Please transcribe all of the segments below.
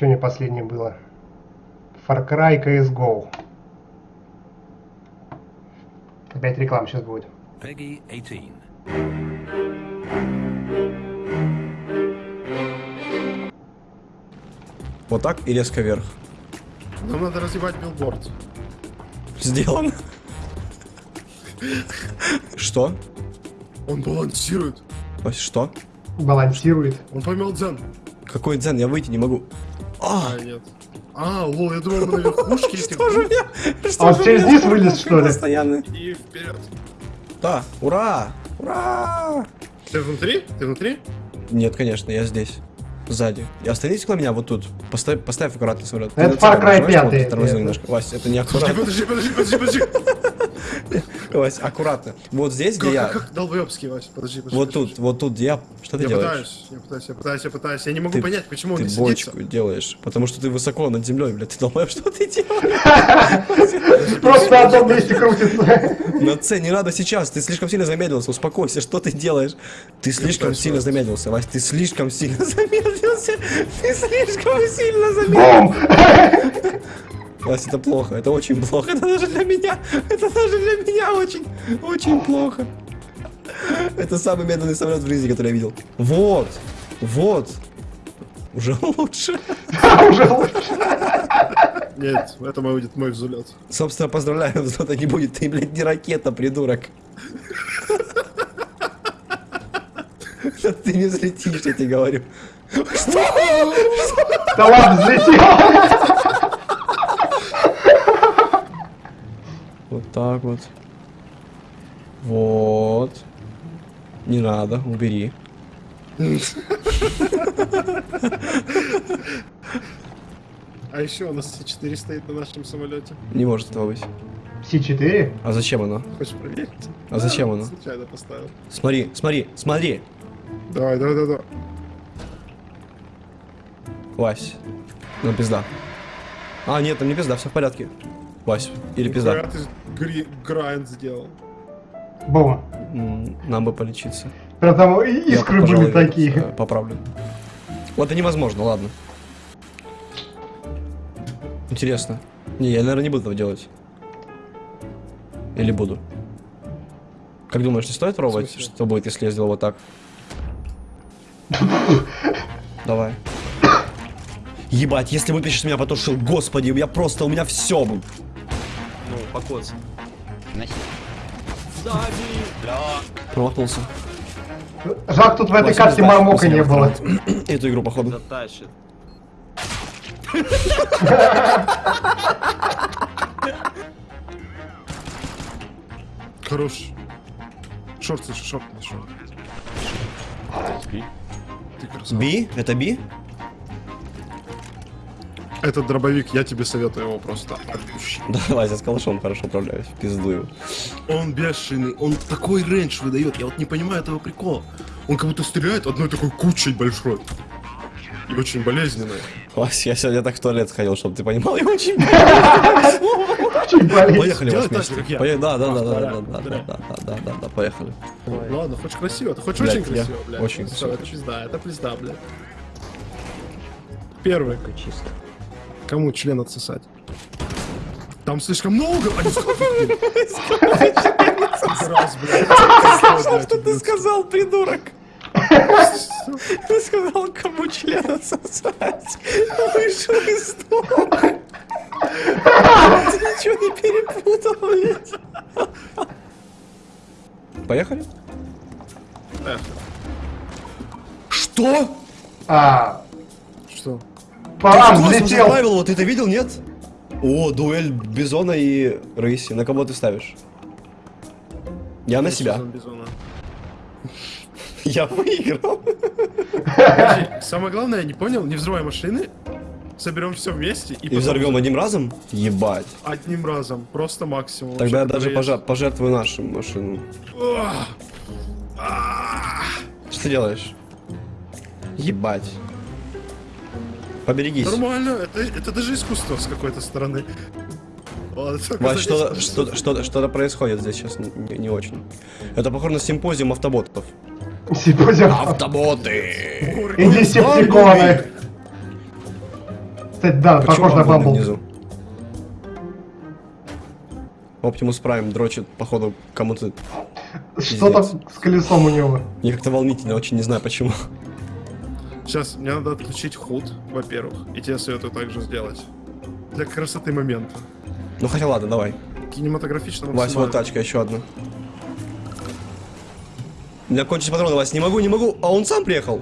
Что не последнее было? Far Cry CSGO. Опять реклама сейчас будет. Peggy 18. Вот так и резко вверх. Нам надо разъебать билборд. Сделано. Что? Он балансирует. Что? Балансирует. Он поймал дзен. Какой дзен? Я выйти не могу. А, А, нет. А, лол, я думал, мы на верхушке этих что же бут. я? А он через низ вылез, что ли? Постоянно. И вперед. Да, ура! Ура! Ты внутри? Ты внутри? Нет, конечно, я здесь. Сзади. И остановись около меня вот тут. Поставь, поставь аккуратно самолет. Это Far Cry центр нажимаешь, 5, вот, тормози это. немножко. Вась, это не аккуратно. подожди, подожди, подожди, подожди. Вась, аккуратно. Вот здесь, где я. как, долбоебский, Вася, подожди, подожди. Вот тут, вот тут где я. Что ты делаешь? пытаюсь, я пытаюсь, я пытаюсь, я пытаюсь, я пытаюсь. Я не могу Ты- понять, почему он Ты не садится. бочку делаешь, потому что ты высоко над землей, блядь, ты думаешь, что ты делаешь? Просто на одном месте крутится. На С не надо сейчас, ты слишком сильно замедлился, успокойся, что ты делаешь? Ты слишком сильно Вась. замедлился, Вась, ты слишком сильно замедлился, ты слишком сильно замедлился. Бум! Вась, это плохо, это очень плохо, это даже для меня, это даже для меня очень, очень плохо. Это самый медленный самолет в жизни, который я видел. Вот, вот, уже лучше. Уже лучше. Нет, это мой будет мой взлет. Собственно, поздравляю, взлета не будет, ты, блядь, не ракета, придурок. Ты не взлетишь, я тебе говорю. Да ладно, взлетел. Так вот. Вот. Не надо, убери. А еще у нас С4 стоит на нашем самолете. Не может этого быть. С4? А зачем оно? Хочешь проверить? А зачем оно? Случайно поставил. Смотри, смотри, смотри. Давай, давай, давай, давай. Вась. Ну, пизда. А, нет, там не пизда, все в порядке. Вась, или пизда. Ты гри- грайнд сделал. Бум. М, Нам бы полечиться. Прям там Я, искры пожалуй, были такие. э, Поправлю. Вот это невозможно, ладно. Интересно. Не, я, наверное, не буду этого делать. Или буду? Как думаешь, не стоит пробовать, что будет, если я сделал вот так? Давай. Ебать, если выпишешь меня потушил, господи, я просто, у меня все. Ну, покоц. Промахнулся. Жалко, тут в этой карте мармока не было. Эту игру, походу. Затащит. Хорош. Шорт, слушай, шорт, шорт. Би? Это би? Этот дробовик, я тебе советую его просто отпущи. Давай, я с калашом хорошо управляюсь. Пизду его. Он бешеный, он такой рейндж выдает, я вот не понимаю этого прикола. Он как будто стреляет одной такой кучей большой. И очень болезненной. Вась, я сегодня так в туалет сходил, чтобы ты понимал, я очень... Поехали, Вась, вместе. Да, да, да, да, да, да, да, да, да, да, поехали. Ладно, хочешь красиво, ты хочешь очень красиво, блядь. очень красиво это пизда, это пизда, блядь. Первый. Чисто. Кому член отсосать? Там слишком много, блядь. Что ты сказал, придурок? Ты сказал, кому член сосать. Вышел из дома. Ты ничего не перепутал, блядь. Поехали? Что? А, Что? Парам Космос взлетел. добавил, вот ты это видел, нет? О, дуэль Бизона и Рейси. На кого ты ставишь? Я на себя. Я выиграл. Самое главное, я не понял, не взрывай машины, соберем все вместе и, И взорвем одним разом? Ебать. одним разом, просто максимум. Тогда я даже пожертвую нашу машину. А! Что ты делаешь? Ебать. Поберегись. Нормально, это, это даже искусство с какой-то стороны. Вась, что-то, 10 что-то, что-то, что-то происходит здесь сейчас не, не- очень. Это похоже на симпозиум автоботов. Симпозиум. Автоботы! И десептиконы. Кстати, да, Почему похож на Бамбл. внизу? Оптимус Прайм дрочит, походу, кому-то... Что там с колесом у него? Мне как-то волнительно, очень не знаю почему. Сейчас, мне надо отключить худ, во-первых, и тебе советую так же сделать. Для красоты момента. Ну хотя ладно, давай. Кинематографично Вась, вот максимально. тачка, еще одна. У меня кончились патроны, Вась, не могу, не могу. А он сам приехал.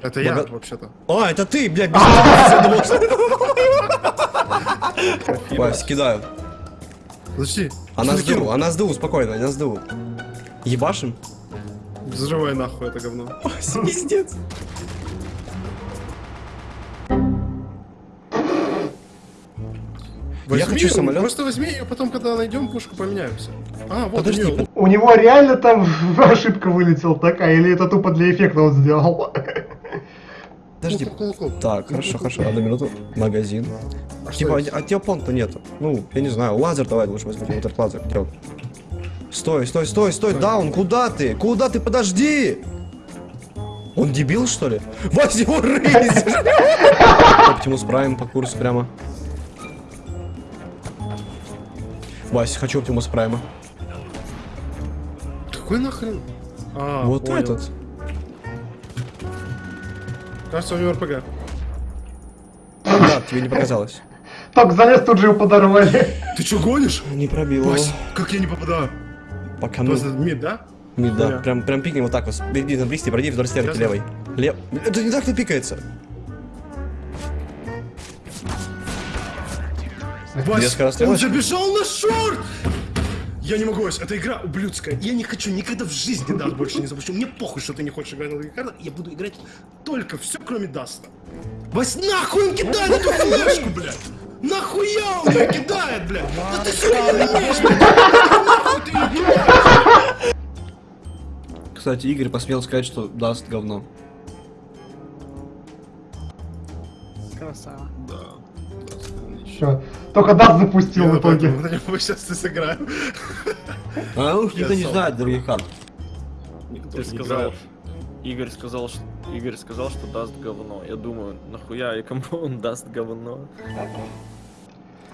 Это я, Бога- вообще-то. А, это ты, блядь, без я Вась, кидаю. Подожди. Она ты сду, она сду, спокойно, она сду. Ебашим? Взрывай нахуй это говно. Вась, пиздец. Возьми, хочу ну, самолет. Просто возьми ее, потом, когда найдем пушку, поменяемся. А, вот Подожди, у У него реально там ошибка вылетела такая, или это тупо для эффекта он сделал? Подожди. Клоп. Так, хорошо, хорошо, одну минуту. Магазин. А Типа, это? а тебя понта нету. Ну, я не знаю, лазер давай лучше возьмем, вот этот лазер. Где он? Стой, стой, стой, стой, даун, куда ты? Куда ты? Подожди! Он дебил, что ли? Вась, его рейзер! Оптимус Прайм по курсу прямо. Вась, хочу Оптимус Прайма. Какой нахрен? А, вот понял. этот. Кажется, у него РПГ. Да, тебе не показалось. Только залез, тут же его подорвали. Ты что, гонишь? Не пробил его. Вась, как я не попадаю? Пока ну. Просто мид, да? Мид, да. Прям, прям пикни вот так вот. Беги на близкий, пройди вдоль стенки Ясно. левой. Лев. Это не так не пикается. Вась, Две скорострелочки. он забежал на short! Я не могу, эта игра ублюдская. Я не хочу никогда в жизни Dust больше не запущу. Мне похуй, что ты не хочешь играть на других картах. Я буду играть только все, кроме Dust'а. Вась, нахуй он кидает эту флешку, блядь! Нахуя он ее кидает, блядь? Да ты сука не умеешь, блядь! Кстати, Игорь посмел сказать, что Dust говно. Красава. Да. Все. Только Dust запустил Я в итоге. на него сейчас и сыграю. А уж никто не знает других карт. Никто сказал. Игорь сказал, что Игорь сказал, что Dust говно. Я думаю, нахуя и кому он Dust говно?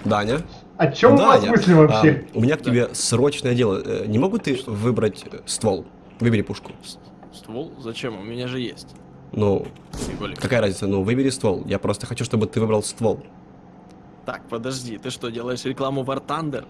Даня? О чем у вас Даня, мысли вообще? а, у меня к тебе срочное дело. Э, Не могу ты выбрать э, ствол? Выбери пушку. Ствол? Зачем? У меня же есть. Ну, Фиголик. какая разница? Ну, выбери ствол. Я просто хочу, чтобы ты выбрал ствол. Так, подожди, ты что, делаешь рекламу War Thunder?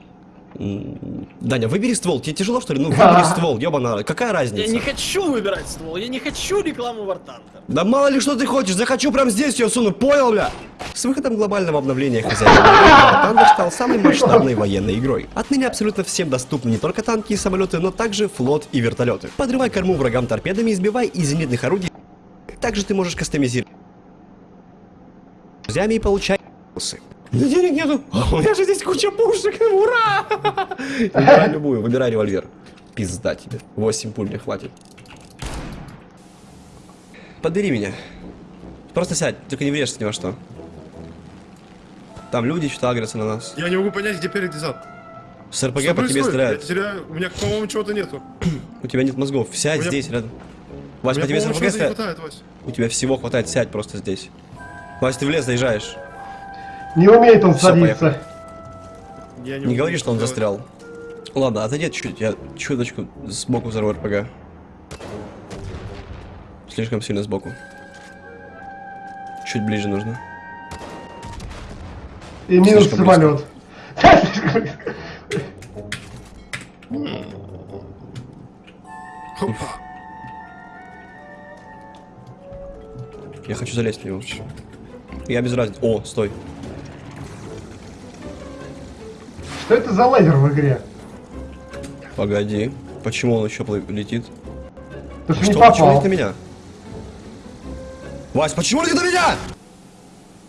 Даня, выбери ствол. Тебе тяжело, что ли? Ну, выбери ствол, ёбана. Какая Я разница? не хочу выбирать ствол, я не хочу рекламу War Thunder. Да мало ли что ты хочешь, захочу прям здесь ее суну, понял, бля? С выходом глобального обновления хозяина стал самой масштабной военной игрой. Отныне абсолютно всем доступны не только танки и самолеты, но также флот и вертолеты. Подрывай корму врагам торпедами, избивай из зенитных орудий. Также ты можешь кастомизировать друзьями и получай бонусы. Да денег нету, а у меня же здесь куча пушек, ура! Выбирай любую, выбирай револьвер. Пизда тебе, 8 пуль мне хватит. Подбери меня. Просто сядь, только не врежься ни во что. Там люди что-то агрятся на нас. Я не могу понять, где перед и зад. С РПГ Что по тебе стреляют. Я теряю... У меня, по-моему, чего-то нету. У тебя нет мозгов. Сядь меня- здесь, рядом. Вась, по тебе с РПГ стреляют? У тебя всего хватает, сядь просто здесь. Вась, ты в лес заезжаешь. Не умеет он Всё, садиться. Я Не могу говори, что он сделать. застрял. Ладно, отойди чуть-чуть, я чуточку сбоку взорву РПГ. Слишком сильно сбоку. Чуть ближе нужно. И минус Слишком самолет. Я хочу залезть в него. Я без разницы. О, стой. Что это за лазер в игре? Погоди. Почему он еще летит? Ты что не что, почему попал? летит на меня? Вась, почему летит на меня?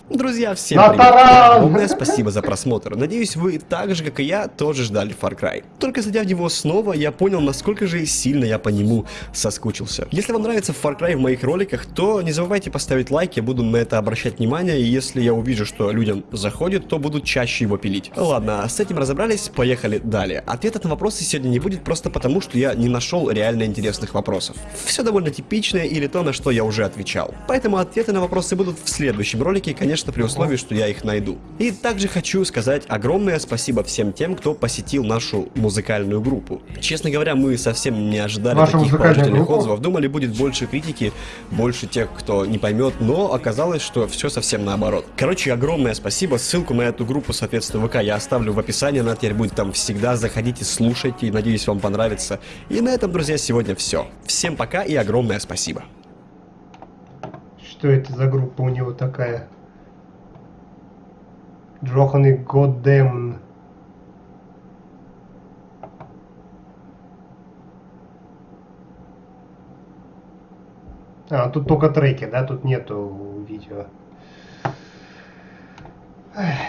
Друзья, всем На привет! Огромное спасибо за просмотр. Надеюсь, вы так же, как и я, тоже ждали Far Cry. Только зайдя в него снова, я понял, насколько же сильно я по нему соскучился. Если вам нравится Far Cry в моих роликах, то не забывайте поставить лайк, я буду на это обращать внимание, и если я увижу, что людям заходит, то буду чаще его пилить. Ладно, с этим разобрались, поехали далее. Ответов на вопросы сегодня не будет просто потому, что я не нашел реально интересных вопросов. Все довольно типичное или то, на что я уже отвечал. Поэтому ответы на вопросы будут в следующем ролике, конечно конечно, при условии, что я их найду. И также хочу сказать огромное спасибо всем тем, кто посетил нашу музыкальную группу. Честно говоря, мы совсем не ожидали Ваша таких положительных группа? отзывов. Думали, будет больше критики, больше тех, кто не поймет, но оказалось, что все совсем наоборот. Короче, огромное спасибо. Ссылку на эту группу, соответственно, ВК я оставлю в описании. Она теперь будет там всегда. Заходите, слушайте. Надеюсь, вам понравится. И на этом, друзья, сегодня все. Всем пока и огромное спасибо. Что это за группа у него такая? Джохан и Годдемн. А, тут только треки, да? Тут нету видео. Эх.